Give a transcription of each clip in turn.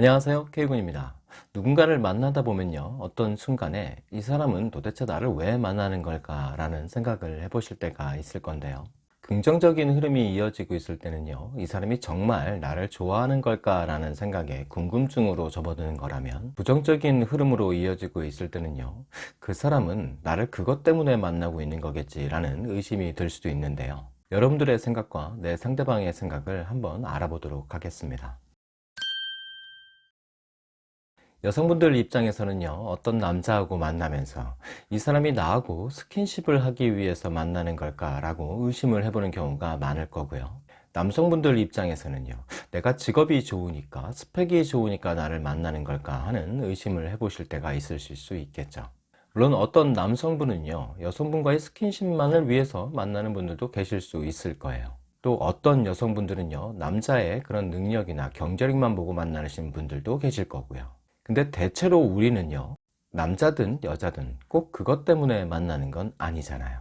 안녕하세요. K군입니다. 누군가를 만나다 보면요. 어떤 순간에 이 사람은 도대체 나를 왜 만나는 걸까 라는 생각을 해보실 때가 있을 건데요. 긍정적인 흐름이 이어지고 있을 때는요. 이 사람이 정말 나를 좋아하는 걸까 라는 생각에 궁금증으로 접어드는 거라면 부정적인 흐름으로 이어지고 있을 때는요. 그 사람은 나를 그것 때문에 만나고 있는 거겠지 라는 의심이 들 수도 있는데요. 여러분들의 생각과 내 상대방의 생각을 한번 알아보도록 하겠습니다 여성분들 입장에서는요 어떤 남자하고 만나면서 이 사람이 나하고 스킨십을 하기 위해서 만나는 걸까 라고 의심을 해보는 경우가 많을 거고요. 남성분들 입장에서는요 내가 직업이 좋으니까 스펙이 좋으니까 나를 만나는 걸까 하는 의심을 해보실 때가 있으실 수 있겠죠. 물론 어떤 남성분은요 여성분과의 스킨십만을 위해서 만나는 분들도 계실 수 있을 거예요. 또 어떤 여성분들은요 남자의 그런 능력이나 경제력만 보고 만나시는 분들도 계실 거고요 근데 대체로 우리는요 남자든 여자든 꼭 그것 때문에 만나는 건 아니잖아요.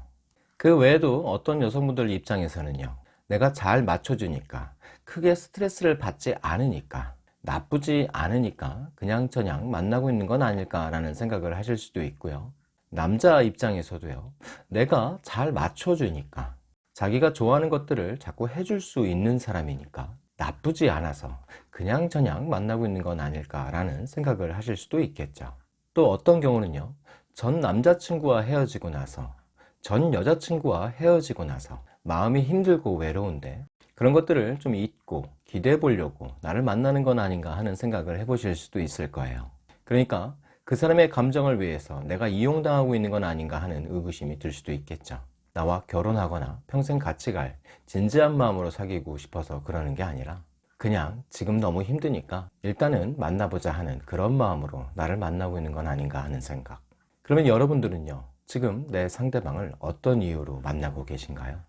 그 외에도 어떤 여성분들 입장에서는요 내가 잘 맞춰주니까 크게 스트레스를 받지 않으니까 나쁘지 않으니까 그냥 저냥 만나고 있는 건 아닐까 라는 생각을 하실 수도 있고요. 남자 입장에서도요 내가 잘 맞춰주니까 자기가 좋아하는 것들을 자꾸 해줄 수 있는 사람이니까 나쁘지 않아서 그냥 저냥 만나고 있는 건 아닐까 라는 생각을 하실 수도 있겠죠. 또 어떤 경우는요? 전 남자친구와 헤어지고 나서 전 여자친구와 헤어지고 나서 마음이 힘들고 외로운데 그런 것들을 좀 잊고 기대해 보려고 나를 만나는 건 아닌가 하는 생각을 해보실 수도 있을 거예요. 그러니까 그 사람의 감정을 위해서 내가 이용당하고 있는 건 아닌가 하는 의구심이 들 수도 있겠죠 나와 결혼하거나 평생 같이 갈 진지한 마음으로 사귀고 싶어서 그러는 게 아니라 그냥 지금 너무 힘드니까 일단은 만나보자 하는 그런 마음으로 나를 만나고 있는 건 아닌가 하는 생각. 그러면 여러분들은요 지금 내 상대방을 어떤 이유로 만나고 계신가요?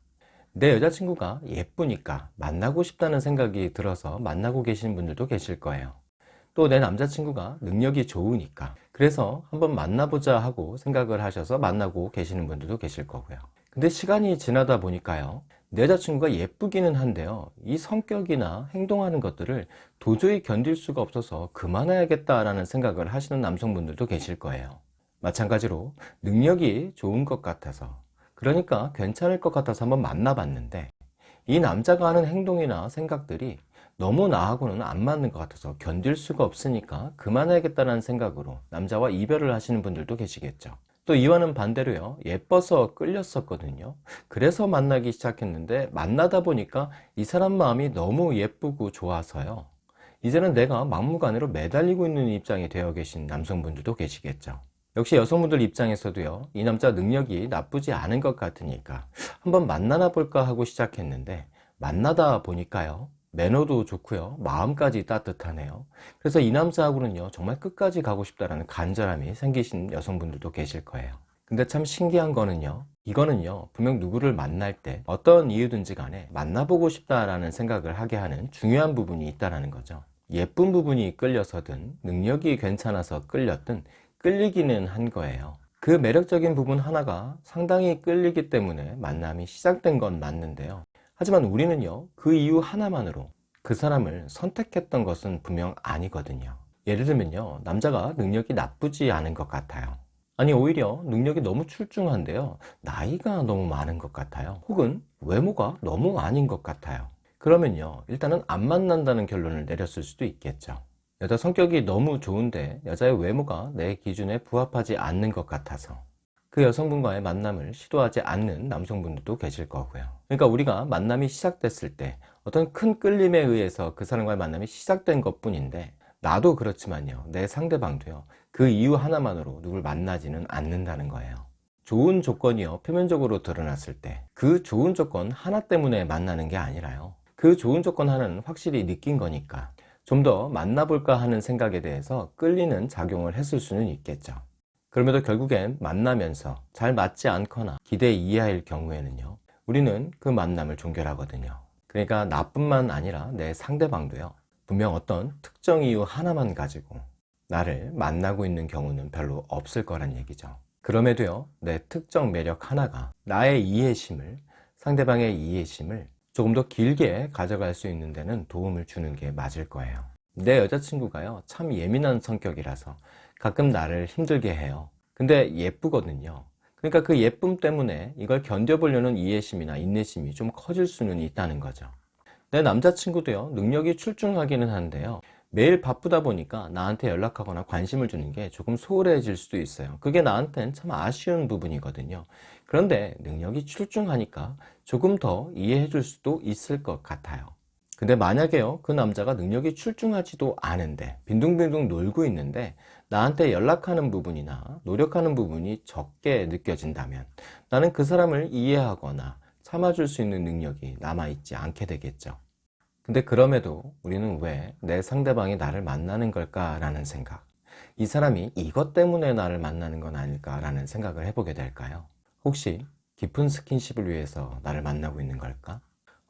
내 여자친구가 예쁘니까 만나고 싶다는 생각이 들어서 만나고 계시는 분들도 계실 거예요. 또 내 남자친구가 능력이 좋으니까 그래서 한번 만나보자 하고 생각을 하셔서 만나고 계시는 분들도 계실 거고요 근데 시간이 지나다 보니까요 내 여자친구가 예쁘기는 한데요 이 성격이나 행동하는 것들을 도저히 견딜 수가 없어서 그만해야겠다 라는 생각을 하시는 남성분들도 계실 거예요. 마찬가지로 능력이 좋은 것 같아서. 그러니까 괜찮을 것 같아서 한번 만나봤는데 이 남자가 하는 행동이나 생각들이 너무 나하고는 안 맞는 것 같아서 견딜 수가 없으니까 그만해야겠다는 생각으로 남자와 이별을 하시는 분들도 계시겠죠 또 이와는 반대로요. 예뻐서 끌렸었거든요. 그래서 만나기 시작했는데 만나다 보니까 이 사람 마음이 너무 예쁘고 좋아서요. 이제는 내가 막무가내로 매달리고 있는 입장이 되어 계신 남성분들도 계시겠죠. 역시 여성분들 입장에서도요. 이 남자 능력이 나쁘지 않은 것 같으니까 한번 만나나 볼까 하고 시작했는데 만나다 보니까요 매너도 좋고요. 마음까지 따뜻하네요. 그래서 이 남자하고는요 정말 끝까지 가고 싶다라는 간절함이 생기신 여성분들도 계실 거예요. 근데 참 신기한 거는요 이거는요 분명 누구를 만날 때 어떤 이유든지 간에 만나보고 싶다라는 생각을 하게 하는 중요한 부분이 있다는 거죠. 예쁜 부분이 끌려서든 능력이 괜찮아서 끌렸든 끌리기는 한 거예요. 그 매력적인 부분 하나가 상당히 끌리기 때문에 만남이 시작된 건 맞는데요 하지만 우리는요 그 이유 하나만으로 그 사람을 선택했던 것은 분명 아니거든요. 예를 들면요 남자가 능력이 나쁘지 않은 것 같아요. 아니 오히려 능력이 너무 출중한데요 나이가 너무 많은 것 같아요. 혹은 외모가 너무 아닌 것 같아요. 그러면요 일단은 안 만난다는 결론을 내렸을 수도 있겠죠. 여자 성격이 너무 좋은데 여자의 외모가 내 기준에 부합하지 않는 것 같아서 그 여성분과의 만남을 시도하지 않는 남성분들도 계실 거고요. 그러니까 우리가 만남이 시작됐을 때 어떤 큰 끌림에 의해서 그 사람과의 만남이 시작된 것 뿐인데 나도 그렇지만요. 내 상대방도요. 그 이유 하나만으로 누굴 만나지는 않는다는 거예요. 좋은 조건이요. 표면적으로 드러났을 때 그 좋은 조건 하나 때문에 만나는 게 아니라요. 그 좋은 조건 하나는 확실히 느낀 거니까 좀 더 만나볼까 하는 생각에 대해서 끌리는 작용을 했을 수는 있겠죠 그럼에도 결국엔 만나면서 잘 맞지 않거나 기대 이하일 경우에는요 우리는 그 만남을 종결하거든요. 그러니까 나뿐만 아니라 내 상대방도요 분명 어떤 특정 이유 하나만 가지고 나를 만나고 있는 경우는 별로 없을 거란 얘기죠. 그럼에도요 내 특정 매력 하나가 나의 이해심을 상대방의 이해심을 조금 더 길게 가져갈 수 있는 데는 도움을 주는 게 맞을 거예요. 내 여자친구가요, 참 예민한 성격이라서 가끔 나를 힘들게 해요. 근데 예쁘거든요. 그러니까 그 예쁨 때문에 이걸 견뎌보려는 이해심이나 인내심이 좀 커질 수는 있다는 거죠. 내 남자친구도요, 능력이 출중하기는 한데요. 매일 바쁘다 보니까 나한테 연락하거나 관심을 주는 게 조금 소홀해질 수도 있어요. 그게 나한텐 참 아쉬운 부분이거든요. 그런데 능력이 출중하니까 조금 더 이해해 줄 수도 있을 것 같아요. 근데 만약에요, 그 남자가 능력이 출중하지도 않은데, 빈둥빈둥 놀고 있는데, 나한테 연락하는 부분이나 노력하는 부분이 적게 느껴진다면, 나는 그 사람을 이해하거나 참아줄 수 있는 능력이 남아있지 않게 되겠죠. 근데 그럼에도 우리는 왜 내 상대방이 나를 만나는 걸까 라는 생각, 이 사람이 이것 때문에 나를 만나는 건 아닐까 라는 생각을 해보게 될까요? 혹시 깊은 스킨십을 위해서 나를 만나고 있는 걸까?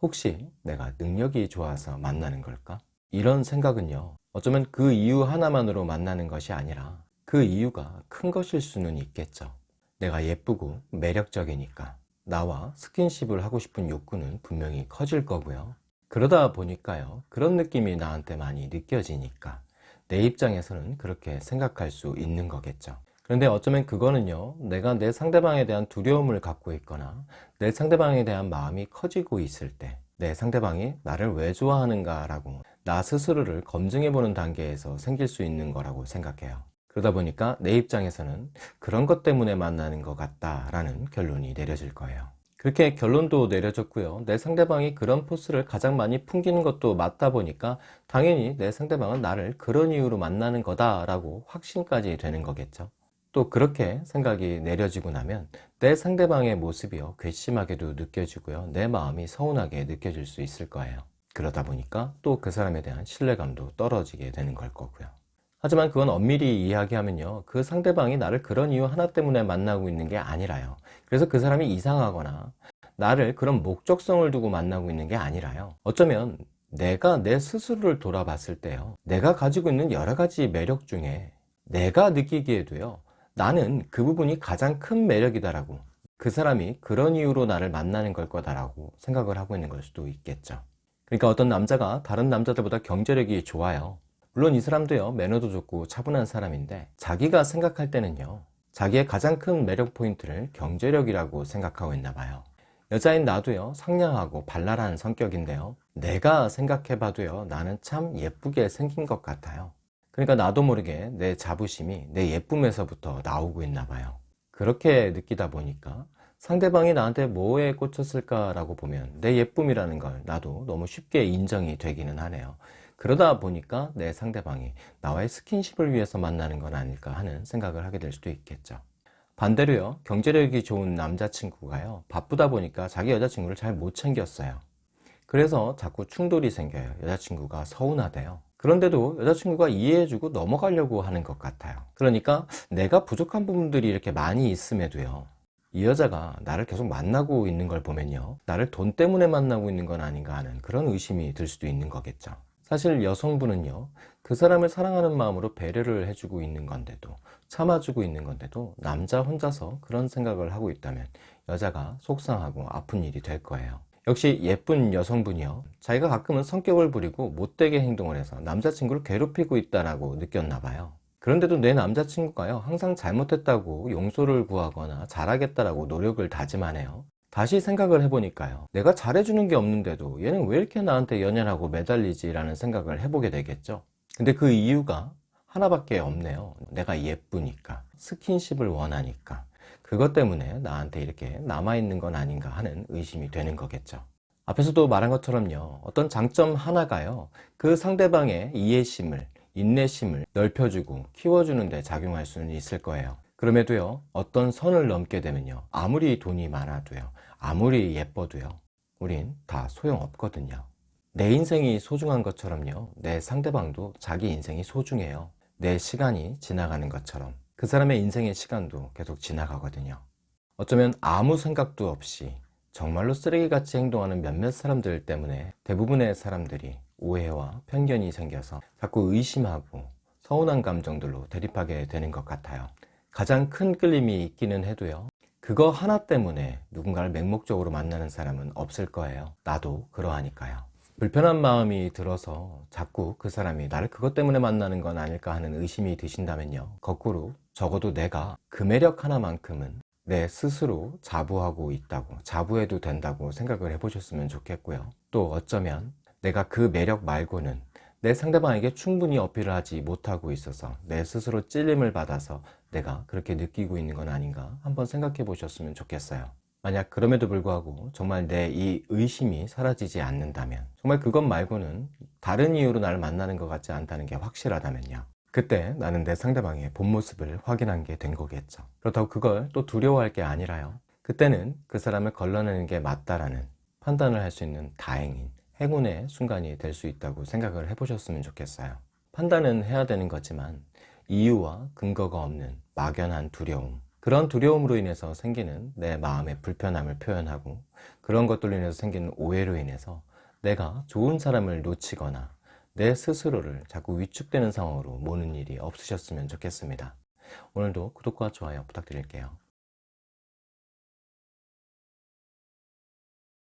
혹시 내가 능력이 좋아서 만나는 걸까? 이런 생각은요, 어쩌면 그 이유 하나만으로 만나는 것이 아니라 그 이유가 큰 것일 수는 있겠죠. 내가 예쁘고 매력적이니까 나와 스킨십을 하고 싶은 욕구는 분명히 커질 거고요. 그러다 보니까요, 그런 느낌이 나한테 많이 느껴지니까 내 입장에서는 그렇게 생각할 수 있는 거겠죠. 그런데 어쩌면 그거는요, 내가 내 상대방에 대한 두려움을 갖고 있거나 내 상대방에 대한 마음이 커지고 있을 때 내 상대방이 나를 왜 좋아하는가 라고 나 스스로를 검증해 보는 단계에서 생길 수 있는 거라고 생각해요. 그러다 보니까 내 입장에서는 그런 것 때문에 만나는 것 같다라는 결론이 내려질 거예요. 그렇게 결론도 내려졌고요. 내 상대방이 그런 포스를 가장 많이 풍기는 것도 맞다 보니까 당연히 내 상대방은 나를 그런 이유로 만나는 거다 라고 확신까지 되는 거겠죠. 또 그렇게 생각이 내려지고 나면 내 상대방의 모습이요 괘씸하게도 느껴지고요 내 마음이 서운하게 느껴질 수 있을 거예요 그러다 보니까 또 그 사람에 대한 신뢰감도 떨어지게 되는 걸 거고요. 하지만 그건 엄밀히 이야기하면요 그 상대방이 나를 그런 이유 하나 때문에 만나고 있는 게 아니라요. 그래서 그 사람이 이상하거나 나를 그런 목적성을 두고 만나고 있는 게 아니라요. 어쩌면 내가 내 스스로를 돌아봤을 때요 내가 가지고 있는 여러 가지 매력 중에 내가 느끼기에도요 나는 그 부분이 가장 큰 매력이다라고 그 사람이 그런 이유로 나를 만나는 걸 거다라고 생각을 하고 있는 걸 수도 있겠죠 그러니까 어떤 남자가 다른 남자들보다 경제력이 좋아요. 물론 이 사람도요 매너도 좋고 차분한 사람인데 자기가 생각할 때는요 자기의 가장 큰 매력 포인트를 경제력이라고 생각하고 있나 봐요. 여자인 나도요 상냥하고 발랄한 성격인데요 내가 생각해 봐도요 나는 참 예쁘게 생긴 것 같아요. 그러니까 나도 모르게 내 자부심이 내 예쁨에서부터 나오고 있나 봐요. 그렇게 느끼다 보니까 상대방이 나한테 뭐에 꽂혔을까 라고 보면 내 예쁨이라는 걸 나도 너무 쉽게 인정이 되기는 하네요. 그러다 보니까 내 상대방이 나와의 스킨십을 위해서 만나는 건 아닐까 하는 생각을 하게 될 수도 있겠죠. 반대로요 경제력이 좋은 남자친구가요 바쁘다 보니까 자기 여자친구를 잘 못 챙겼어요. 그래서 자꾸 충돌이 생겨요. 여자친구가 서운하대요. 그런데도 여자친구가 이해해주고 넘어가려고 하는 것 같아요. 그러니까 내가 부족한 부분들이 이렇게 많이 있음에도요 이 여자가 나를 계속 만나고 있는 걸 보면요. 나를 돈 때문에 만나고 있는 건 아닌가 하는 그런 의심이 들 수도 있는 거겠죠. 사실 여성분은요 그 사람을 사랑하는 마음으로 배려를 해주고 있는 건데도 참아주고 있는 건데도 남자 혼자서 그런 생각을 하고 있다면 여자가 속상하고 아픈 일이 될 거예요. 역시 예쁜 여성분이요. 자기가 가끔은 성격을 부리고 못되게 행동을 해서 남자친구를 괴롭히고 있다고 느꼈나 봐요 그런데도 내 남자친구가요 항상 잘못했다고 용서를 구하거나 잘하겠다라고 노력을 다짐하네요. 다시 생각을 해보니까요 내가 잘해주는 게 없는데도 얘는 왜 이렇게 나한테 연연하고 매달리지 라는 생각을 해보게 되겠죠? 근데 그 이유가 하나밖에 없네요. 내가 예쁘니까 스킨십을 원하니까. 그것 때문에 나한테 이렇게 남아있는 건 아닌가 하는 의심이 되는 거겠죠. 앞에서도 말한 것처럼요 어떤 장점 하나가요 그 상대방의 이해심을 인내심을 넓혀주고 키워주는 데 작용할 수는 있을 거예요. 그럼에도요 어떤 선을 넘게 되면요 아무리 돈이 많아도요 아무리 예뻐도요 우린 다 소용없거든요. 내 인생이 소중한 것처럼요 내 상대방도 자기 인생이 소중해요. 내 시간이 지나가는 것처럼. 그 사람의 인생의 시간도 계속 지나가거든요. 어쩌면 아무 생각도 없이 정말로 쓰레기같이 행동하는 몇몇 사람들 때문에 대부분의 사람들이 오해와 편견이 생겨서 자꾸 의심하고 서운한 감정들로 대립하게 되는 것 같아요 가장 큰 끌림이 있기는 해도요 그거 하나 때문에 누군가를 맹목적으로 만나는 사람은 없을 거예요 나도 그러하니까요 불편한 마음이 들어서 자꾸 그 사람이 나를 그것 때문에 만나는 건 아닐까 하는 의심이 드신다면요. 거꾸로 적어도 내가 그 매력 하나만큼은 내 스스로 자부하고 있다고, 자부해도 된다고 생각을 해보셨으면 좋겠고요. 또 어쩌면 내가 그 매력 말고는 내 상대방에게 충분히 어필을 하지 못하고 있어서 내 스스로 찔림을 받아서 내가 그렇게 느끼고 있는 건 아닌가 한번 생각해 보셨으면 좋겠어요. 만약 그럼에도 불구하고 정말 내 이 의심이 사라지지 않는다면 정말 그것 말고는 다른 이유로 나를 만나는 것 같지 않다는 게 확실하다면요. 그때 나는 내 상대방의 본 모습을 확인한 게 된 거겠죠. 그렇다고 그걸 또 두려워할 게 아니라요. 그때는 그 사람을 걸러내는 게 맞다라는 판단을 할 수 있는 다행인 행운의 순간이 될 수 있다고 생각을 해보셨으면 좋겠어요. 판단은 해야 되는 거지만 이유와 근거가 없는 막연한 두려움 그런 두려움으로 인해서 생기는 내 마음의 불편함을 표현하고 그런 것들로 인해서 생기는 오해로 인해서 내가 좋은 사람을 놓치거나 내 스스로를 자꾸 위축되는 상황으로 모는 일이 없으셨으면 좋겠습니다. 오늘도 구독과 좋아요 부탁드릴게요.